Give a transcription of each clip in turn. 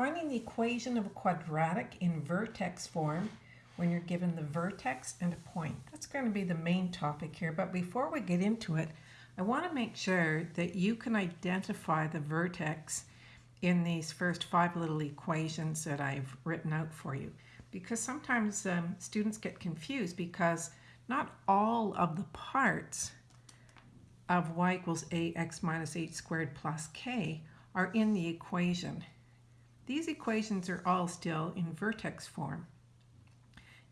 finding the equation of a quadratic in vertex form when you're given the vertex and a point. That's going to be the main topic here, but before we get into it, I want to make sure that you can identify the vertex in these first five little equations that I've written out for you. Because sometimes um, students get confused because not all of the parts of y equals ax minus h squared plus k are in the equation. These equations are all still in vertex form.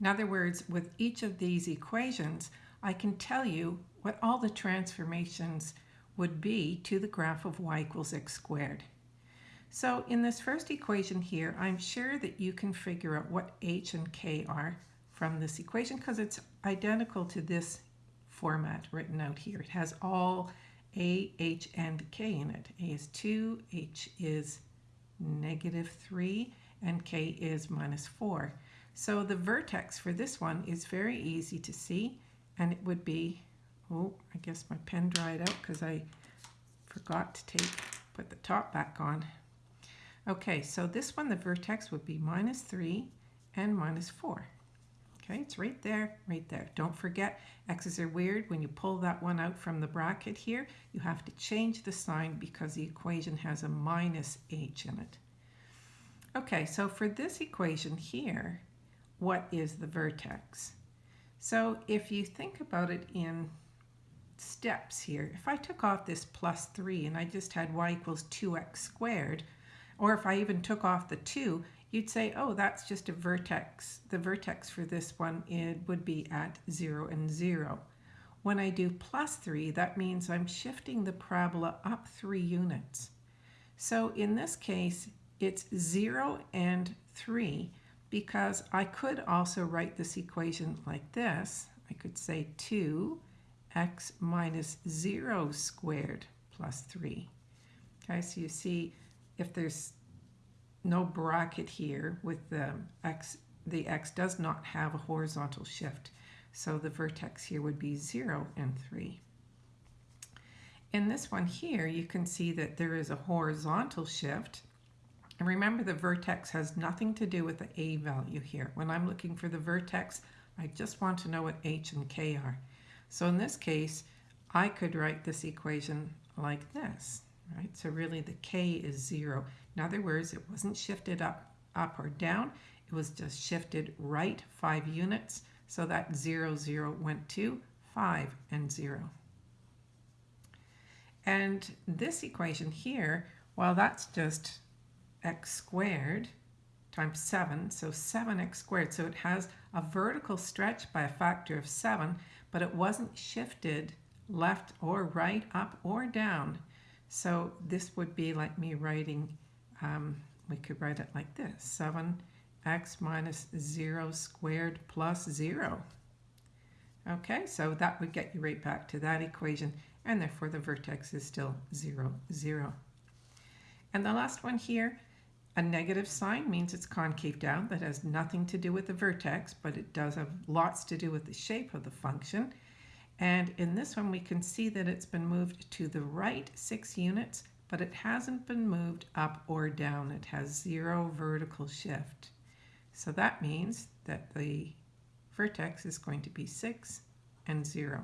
In other words, with each of these equations, I can tell you what all the transformations would be to the graph of y equals x squared. So in this first equation here, I'm sure that you can figure out what h and k are from this equation because it's identical to this format written out here. It has all a, h, and k in it. a is 2, h is negative 3, and k is minus 4. So the vertex for this one is very easy to see, and it would be, oh, I guess my pen dried out because I forgot to take, put the top back on. Okay, so this one, the vertex would be minus 3 and minus 4. Okay, it's right there, right there. Don't forget, x's are weird. When you pull that one out from the bracket here, you have to change the sign because the equation has a minus h in it. Okay, so for this equation here, what is the vertex? So if you think about it in steps here, if I took off this plus 3 and I just had y equals 2x squared, or if I even took off the 2, you'd say, oh, that's just a vertex. The vertex for this one it would be at 0 and 0. When I do plus 3, that means I'm shifting the parabola up 3 units. So in this case, it's 0 and 3 because I could also write this equation like this. I could say 2x minus 0 squared plus 3. Okay, so you see if there's no bracket here with the x, the x does not have a horizontal shift. So the vertex here would be 0 and 3. In this one here, you can see that there is a horizontal shift. And remember, the vertex has nothing to do with the a value here. When I'm looking for the vertex, I just want to know what h and k are. So in this case, I could write this equation like this, right? So really the k is 0. In other words, it wasn't shifted up, up or down. It was just shifted right five units. So that 0, 0 went to 5 and 0. And this equation here, well, that's just x squared times 7, so 7x squared. So it has a vertical stretch by a factor of 7, but it wasn't shifted left or right, up or down. So this would be like me writing um, we could write it like this 7x minus 0 squared plus 0. Okay, so that would get you right back to that equation, and therefore the vertex is still 0, 0. And the last one here, a negative sign means it's concave down. That has nothing to do with the vertex, but it does have lots to do with the shape of the function. And in this one, we can see that it's been moved to the right six units but it hasn't been moved up or down. It has zero vertical shift. So that means that the vertex is going to be 6 and 0.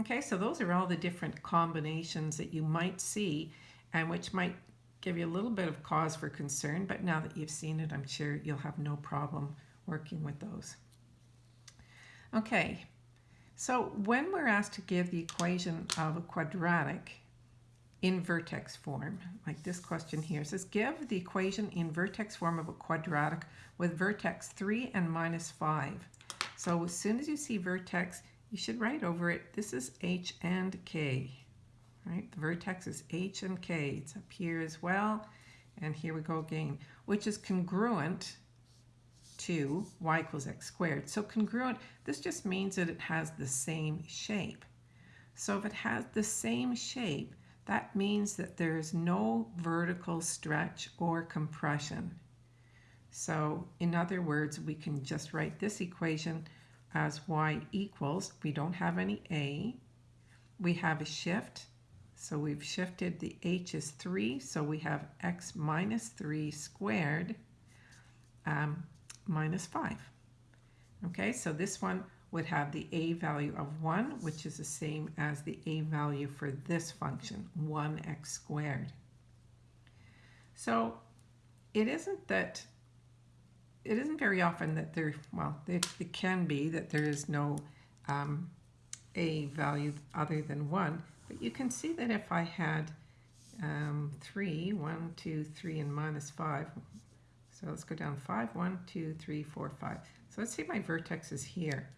Okay, so those are all the different combinations that you might see and which might give you a little bit of cause for concern, but now that you've seen it, I'm sure you'll have no problem working with those. Okay, so when we're asked to give the equation of a quadratic, in vertex form, like this question here. It says, give the equation in vertex form of a quadratic with vertex 3 and minus 5. So as soon as you see vertex, you should write over it, this is h and k. Right? The vertex is h and k. It's up here as well. And here we go again, which is congruent to y equals x squared. So congruent, this just means that it has the same shape. So if it has the same shape, that means that there is no vertical stretch or compression. So in other words, we can just write this equation as y equals, we don't have any a, we have a shift, So we've shifted the h is 3, so we have x minus 3 squared um, minus 5. Okay, so this one would have the a value of 1, which is the same as the a value for this function, 1x squared. So it isn't that, it isn't very often that there, well, it, it can be that there is no um, a value other than 1, but you can see that if I had um, 3, 1, 2, 3, and minus 5, so let's go down 5, 1, 2, 3, 4, 5. So let's say my vertex is here.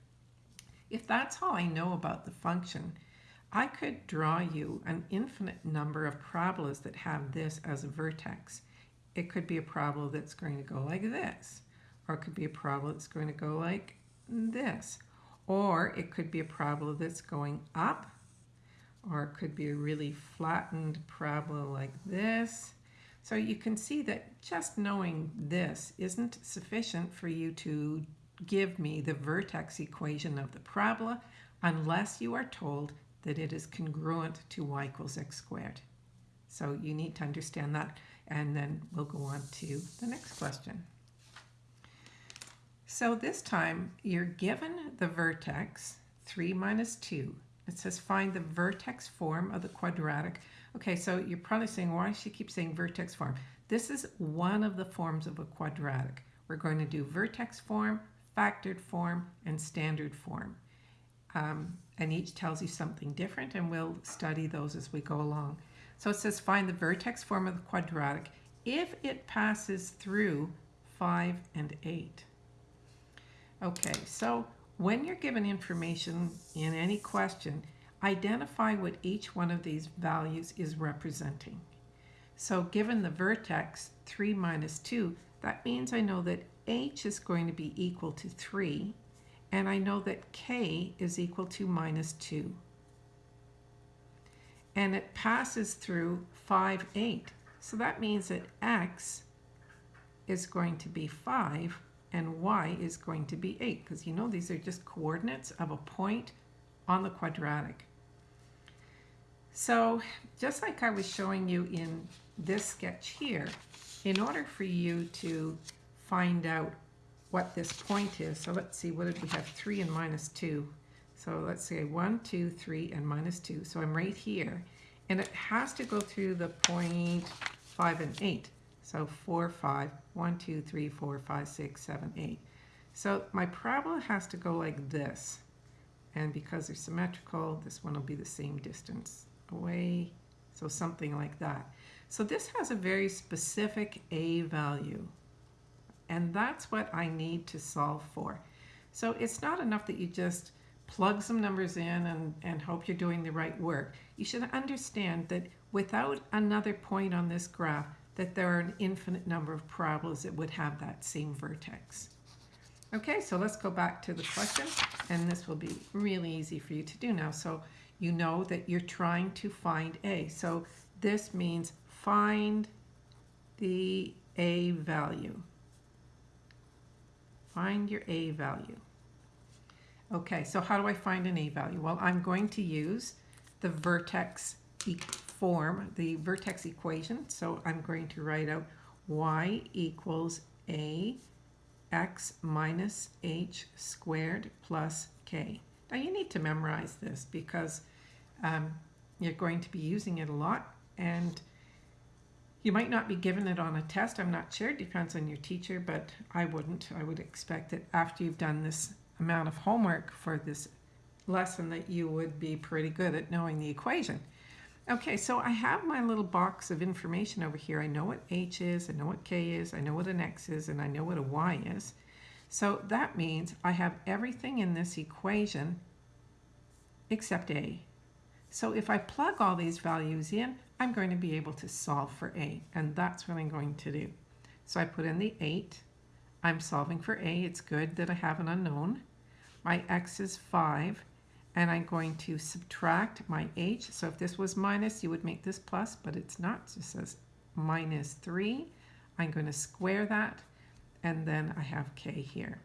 If that's all I know about the function, I could draw you an infinite number of parabolas that have this as a vertex. It could be a parabola that's going to go like this, or it could be a parabola that's going to go like this, or it could be a parabola that's going up, or it could be a really flattened parabola like this. So you can see that just knowing this isn't sufficient for you to give me the vertex equation of the parabola unless you are told that it is congruent to y equals x squared. So you need to understand that and then we'll go on to the next question. So this time you're given the vertex 3 minus 2. It says find the vertex form of the quadratic. Okay, so you're probably saying, why does she keep saying vertex form? This is one of the forms of a quadratic. We're going to do vertex form, factored form, and standard form. Um, and each tells you something different, and we'll study those as we go along. So it says find the vertex form of the quadratic if it passes through 5 and 8. Okay, so when you're given information in any question, identify what each one of these values is representing. So given the vertex 3 minus 2, that means I know that h is going to be equal to 3, and I know that k is equal to minus 2. And it passes through 5, 8. So that means that x is going to be 5 and y is going to be 8 because you know these are just coordinates of a point on the quadratic. So just like I was showing you in this sketch here, in order for you to find out what this point is. So let's see, what did we have? 3 and minus 2. So let's say 1, 2, 3, and minus 2. So I'm right here. And it has to go through the point 5 and 8. So 4, 5, 1, 2, 3, 4, 5, 6, 7, 8. So my parabola has to go like this. And because they're symmetrical, this one will be the same distance away. So something like that. So this has a very specific A value. And that's what I need to solve for. So it's not enough that you just plug some numbers in and, and hope you're doing the right work. You should understand that without another point on this graph, that there are an infinite number of parabolas that would have that same vertex. Okay, so let's go back to the question, and this will be really easy for you to do now. So you know that you're trying to find A. So this means find the A value. Find your A value. Okay, so how do I find an A value? Well, I'm going to use the vertex e form, the vertex equation. So I'm going to write out y equals A x minus h squared plus k. Now you need to memorize this because um, you're going to be using it a lot and you might not be given it on a test, I'm not sure, it depends on your teacher, but I wouldn't. I would expect that after you've done this amount of homework for this lesson that you would be pretty good at knowing the equation. Okay, so I have my little box of information over here. I know what h is, I know what k is, I know what an x is, and I know what a y is. So that means I have everything in this equation except a. So if I plug all these values in, I'm going to be able to solve for A, and that's what I'm going to do. So I put in the 8. I'm solving for A. It's good that I have an unknown. My x is 5, and I'm going to subtract my h. So if this was minus, you would make this plus, but it's not. So it says minus 3. I'm going to square that, and then I have k here.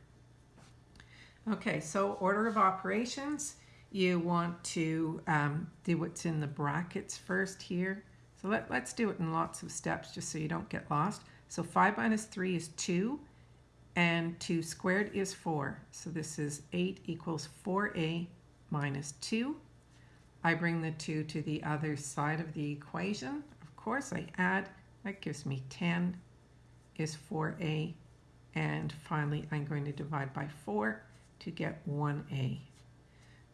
Okay, so order of operations. You want to um, do what's in the brackets first here. So let, let's do it in lots of steps just so you don't get lost. So 5 minus 3 is 2, and 2 squared is 4. So this is 8 equals 4a minus 2. I bring the 2 to the other side of the equation. Of course, I add. That gives me 10 is 4a. And finally, I'm going to divide by 4 to get 1a.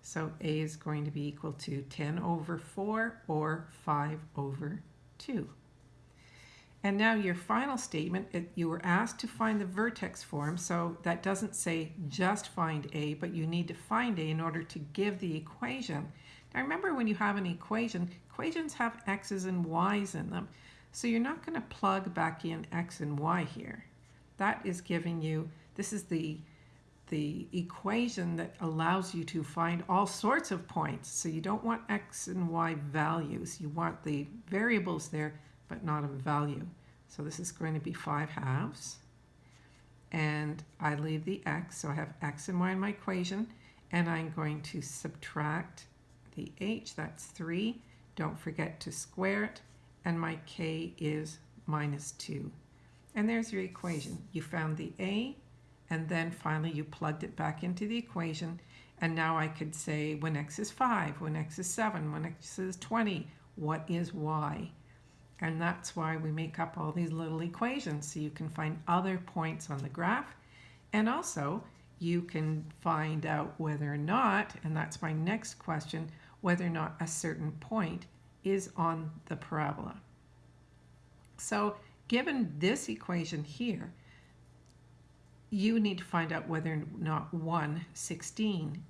So a is going to be equal to 10 over 4 or 5 over 2. And now your final statement, it, you were asked to find the vertex form, so that doesn't say just find a, but you need to find a in order to give the equation. Now remember when you have an equation, equations have x's and y's in them. So you're not going to plug back in x and y here. That is giving you, this is the the equation that allows you to find all sorts of points. So you don't want x and y values. You want the variables there, but not a value. So this is going to be 5 halves. And I leave the x, so I have x and y in my equation. And I'm going to subtract the h, that's 3. Don't forget to square it. And my k is minus 2. And there's your equation. You found the a, and then finally you plugged it back into the equation and now I could say when x is 5, when x is 7, when x is 20, what is y? And that's why we make up all these little equations so you can find other points on the graph and also you can find out whether or not, and that's my next question, whether or not a certain point is on the parabola. So given this equation here, you need to find out whether or not 1, 16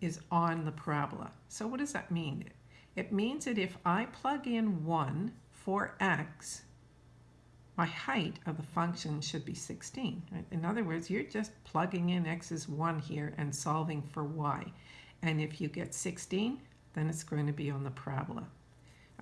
is on the parabola. So what does that mean? It means that if I plug in 1 for x, my height of the function should be 16. In other words, you're just plugging in x is 1 here and solving for y. And if you get 16, then it's going to be on the parabola.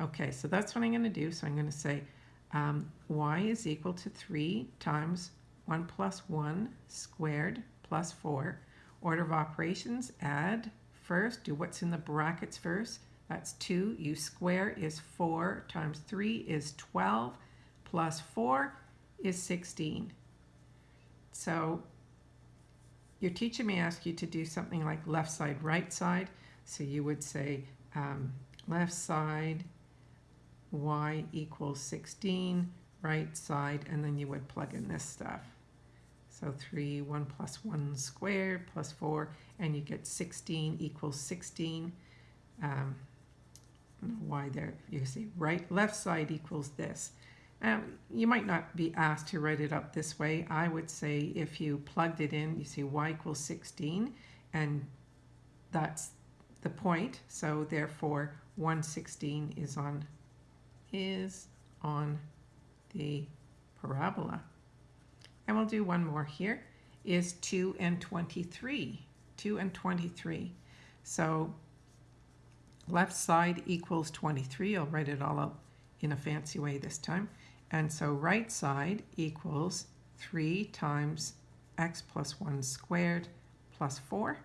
Okay, so that's what I'm going to do. So I'm going to say um, y is equal to 3 times 1 plus 1 squared plus 4. Order of operations, add first, do what's in the brackets first. That's 2. You square is 4 times 3 is 12 plus 4 is 16. So your teacher may ask you to do something like left side, right side. So you would say um, left side y equals 16, right side, and then you would plug in this stuff. So 3, 1 plus 1 squared plus 4, and you get 16 equals 16. Um, why there, you see right, left side equals this. Um, you might not be asked to write it up this way. I would say if you plugged it in, you see y equals 16, and that's the point. So therefore, 116 is on is on the parabola. And we'll do one more here, is 2 and 23. 2 and 23. So left side equals 23. I'll write it all out in a fancy way this time. And so right side equals 3 times x plus 1 squared plus 4.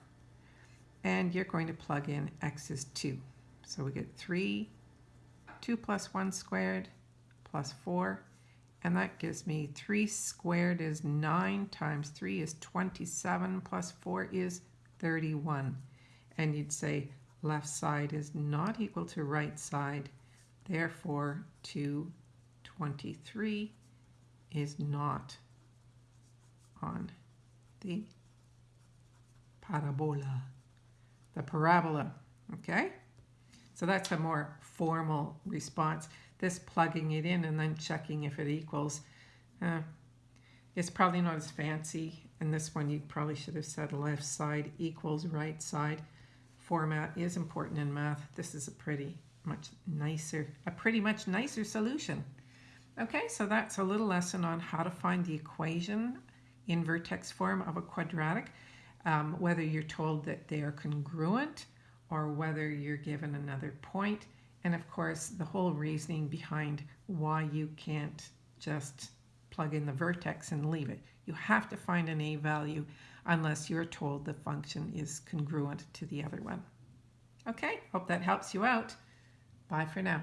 And you're going to plug in x is 2. So we get 3, 2 plus 1 squared plus 4 and that gives me 3 squared is 9 times 3 is 27 plus 4 is 31. And you'd say left side is not equal to right side. Therefore, 223 is not on the parabola, the parabola, okay? So that's a more formal response. This plugging it in and then checking if it equals. Uh, it's probably not as fancy. And this one you probably should have said left side equals right side. Format is important in math. This is a pretty much nicer, a pretty much nicer solution. Okay, so that's a little lesson on how to find the equation in vertex form of a quadratic, um, whether you're told that they are congruent or whether you're given another point. And of course, the whole reasoning behind why you can't just plug in the vertex and leave it. You have to find an a value unless you're told the function is congruent to the other one. Okay, hope that helps you out. Bye for now.